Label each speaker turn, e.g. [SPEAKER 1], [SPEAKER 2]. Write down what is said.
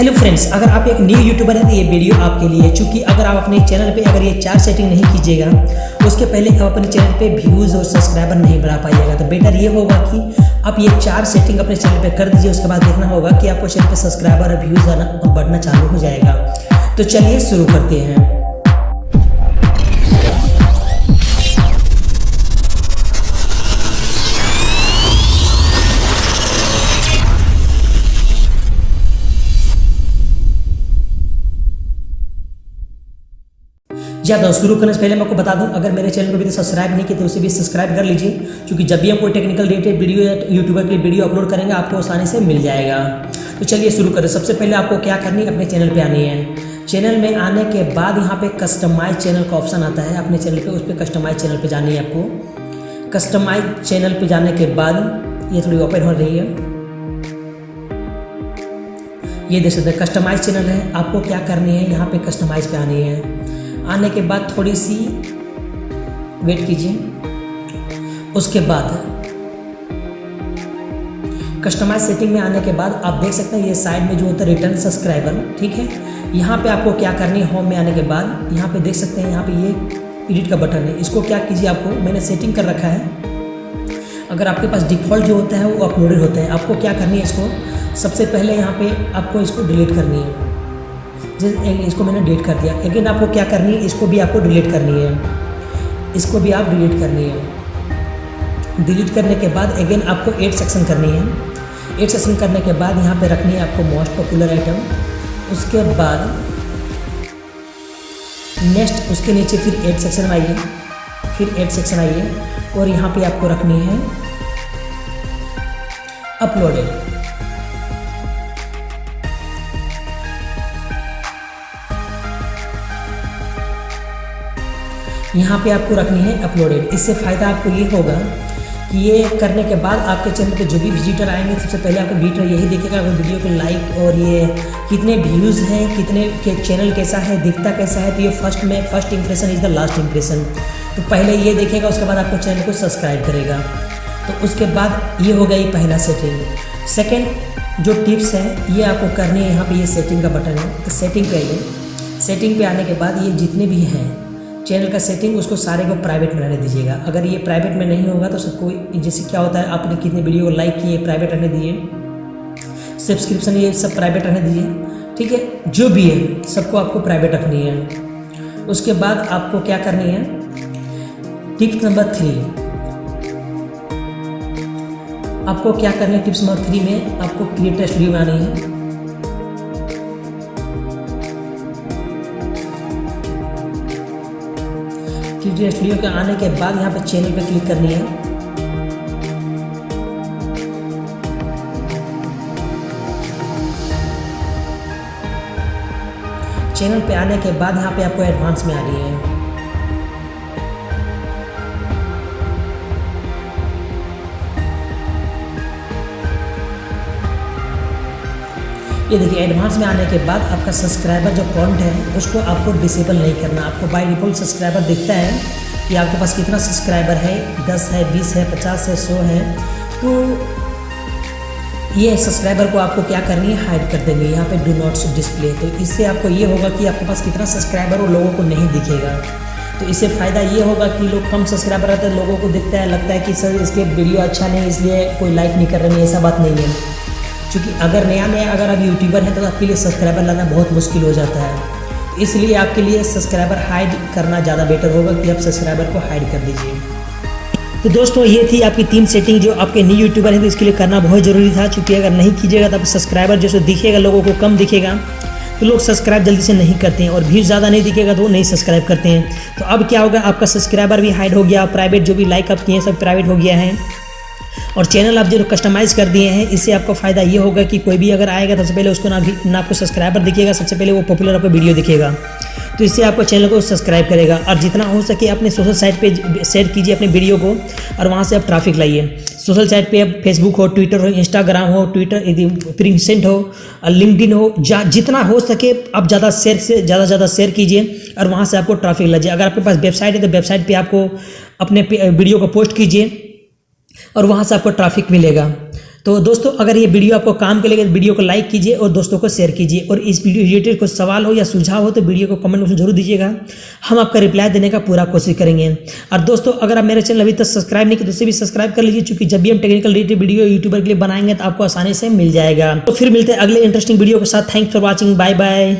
[SPEAKER 1] Hello friends अगर आप एक न्यू यूट्यूबर हैं तो ये वीडियो आपके लिए है। चूँकि अगर आप अपने चैनल पे अगर ये चार सेटिंग नहीं कीजिएगा, उसके पहले आप अपने चैनल पे व्यूज़ और सब्सक्राइबर नहीं बढ़ा पाइएगा। तो बेटर ये होगा कि आप ये चार सेटिंग अपने चैनल पे कर दीजिए, उसके बाद देखना होगा कि आपको चैनल पर सब्सक्राइबर और व्यूज़ आना बढ़ना चालू हो जाएगा। तो चलिए शुरू करते हैं। जी हाँ शुरू करने से पहले मैं आपको बता दूँ, अगर मेरे चैनल को अभी तक सब्सक्राइब नहीं किया तो उसे भी सब्सक्राइब कर लीजिए, क्योंकि जब भी हम कोई टेक्निकल रिलेटेड वीडियो या यूट्यूबर के वीडियो अपलोड करेंगे, आपको आसानी से मिल जाएगा। तो चलिए शुरू करें। सबसे पहले आपको क्या करनी है? अपने चैनल पर आनी है। चैनल में आने के बाद यहाँ पे कस्टमाइज चैनल का ऑप्शन आता है। अपने चैनल पे, उस पर कस्टमाइज चैनल पे जानी है आपको। कस्टमाइज चैनल पे जाने के बाद, ये थोड़ी ओपन हो रही है। ये देख सकते हैं कस्टमाइज चैनल है। आपको क्या करनी है? यहाँ पे कस्टमाइज पे आनी है। आने के बाद थोड़ी सी वेट कीजिए। उसके बाद कस्टमाइज सेटिंग में आने के बाद आप देख सकते हैं ये साइड में जो होता है रिटर्न सब्सक्राइबर ठीक है? यहाँ पे आपको क्या करनी है? होम में आने के बाद यहाँ पे देख सकते हैं यहाँ पे ये एडिट का बटन है। इसको क्या कीजिए आपको? मैंने सेटिंग कर रखा है। अगर आपके पास डिफ़ॉल्ट जो होता है वो अपलोडेड होता है। आपको क्या करनी है इसको? सबसे पहले यहाँ पे आपको इसको डिलीट करनी है। इसको मैंने डिलीट कर दिया। लेकिन आपको क्या करनी है? इसको भी आपको डिलीट करनी है। इसको भी आप डिलीट करनी है। डिलीट करने के बाद अगेन आपको एड सेक्शन करनी है। एड सेक्शन करने के बाद यहाँ पे रखनी है आपको मोस्ट पॉपुलर आइटम उसके बाद नेक्स्ट उसके नीचे फिर एड सेक्शन आइए। फिर एड सेक्शन आइए। और यहाँ पे आपको रखनी है अपलोडेड यहाँ पे आपको रखनी है अपलोडेड इससे फ़ायदा आपको ये होगा कि ये करने के बाद आपके चैनल पे जो भी विजिटर आएँगे, सबसे पहले आपको विजिटर यही देखेगा अगर वीडियो को लाइक और ये कितने व्यूज़ हैं, कितने के चैनल कैसा है, दिखता कैसा है तो ये फ़र्स्ट में first impression is the last impression तो पहले ये देखेगा, उसके बाद आपको चैनल को सब्सक्राइब करेगा। तो उसके बाद ये हो ये पहला सेटिंग सेकेंड जो टिप्स है, ये आपको करनी है, यहाँ पर ये सेटिंग का बटन है। तो सेटिंग आइए। सेटिंग पे आने के बाद ये जितने भी हैं चैनल का सेटिंग, उसको सारे को प्राइवेट में रहने दीजिएगा। अगर ये प्राइवेट में नहीं होगा तो सबको जैसे क्या होता है, आपने कितने वीडियो को लाइक किए, प्राइवेट रहने दिए सब्सक्रिप्शन ये सब प्राइवेट रहने दीजिए, ठीक है? जो भी है, सबको आपको प्राइवेट रखनी है। उसके बाद आपको क्या करनी है? Tips number three. आपको क्या करना है? टिप्स नंबर थ्री में आपको क्रिएटर स्टूडियो बनानी है। क्रिएटिव स्टूडियो के आने के बाद यहाँ पे चैनल पे क्लिक करनी है। चैनल पे आने के बाद यहाँ पे आपको एडवांस में आ रही है। ये देखिए एडवांस में आने के बाद आपका सब्सक्राइबर जो काउंट है, उसको आपको डिसेबल नहीं करना। आपको बाय डिफ़ॉल्ट सब्सक्राइबर दिखता है कि आपके पास कितना सब्सक्राइबर है, दस है, बीस है, पचास है, सौ है तो ये सब्सक्राइबर को आपको क्या करनी है? हाइड कर देंगे। यहाँ पे डू नॉट डिस्प्ले तो इससे आपको ये होगा कि आपके पास कितना सब्सक्राइबर वो लोगों को नहीं दिखेगा। तो इससे फ़ायदा ये होगा कि लोग कम सब्सक्राइबर रहते हैं, लोगों को दिखता है, लगता है कि सर, इसके वीडियो अच्छा नहीं, इसलिए कोई लाइक नहीं कर रहे ऐसा बात नहीं है। क्योंकि अगर नया नया अगर आप यूट्यूबर हैं तो आपके लिए सब्सक्राइबर लाना बहुत मुश्किल हो जाता है। इसलिए आपके लिए सब्सक्राइबर हाइड करना ज़्यादा बेटर होगा कि आप सब्सक्राइबर को हाइड कर दीजिए। तो दोस्तों, ये थी आपकी तीन सेटिंग जो आपके न्यू यूट्यूबर हैं तो इसके लिए करना बहुत ज़रूरी था। क्योंकि अगर नहीं कीजिएगा तो आप सब्सक्राइबर जो दिखेगा, लोगों को कम दिखेगा। तो लोग सब्सक्राइब जल्दी से नहीं करते हैं और भीड़ ज़्यादा नहीं दिखेगा तो वो नहीं सब्सक्राइब करते हैं। तो अब क्या होगा, आपका सब्सक्राइबर भी हाइड हो गया प्राइवेट जो भी लाइक आप किए हैं, सब प्राइवेट हो गया है। और चैनल आप जो कस्टमाइज़ कर दिए हैं, इससे आपको फ़ायदा ये होगा कि कोई भी अगर आएगा तो सबसे पहले उसको ना ना आपको सब्सक्राइबर दिखेगा, सबसे पहले वो पॉपुलर आपको वीडियो दिखेगा। तो इससे आपको चैनल को सब्सक्राइब करेगा और जितना हो सके अपने सोशल साइट पे शेयर कीजिए अपने वीडियो को और वहाँ से आप ट्रैफ़िक लाइए। सोशल साइट पे अब फेसबुक हो ट्विटर हो इंस्टाग्राम हो ट्विटर यदि प्रिंसेंट हो लिंकडिन हो जितना हो सके आप ज़्यादा शेयर से, ज़्यादा ज़्यादा शेयर कीजिए और वहाँ से आपको ट्रैफ़िक लाइए अगर आपके पास वेबसाइट है तो वेबसाइट पर आपको अपने वीडियो को पोस्ट कीजिए। और वहाँ से आपको ट्रैफ़िक मिलेगा। तो दोस्तों, अगर ये वीडियो आपको काम के लगे तो वीडियो को लाइक कीजिए और दोस्तों को शेयर कीजिए। और इस वीडियो रिलेटेड कोई सवाल हो या सुझाव हो तो वीडियो को कमेंट में ज़रूर दीजिएगा। हम आपका रिप्लाई देने का पूरा कोशिश करेंगे। और दोस्तों, अगर आप मेरे चैनल अभी तक सब्सक्राइब नहीं किए तो उसे भी सब्सक्राइब कर लीजिए, क्योंकि जब भी हम टेक्निकल रिलेटेड वीडियो यूट्यूबर के लिए बनाएँगे तो आपको आसानी से मिल जाएगा। तो फिर मिलते हैं अगले इंटरेस्टिंग वीडियो के साथ। Thanks for watching bye bye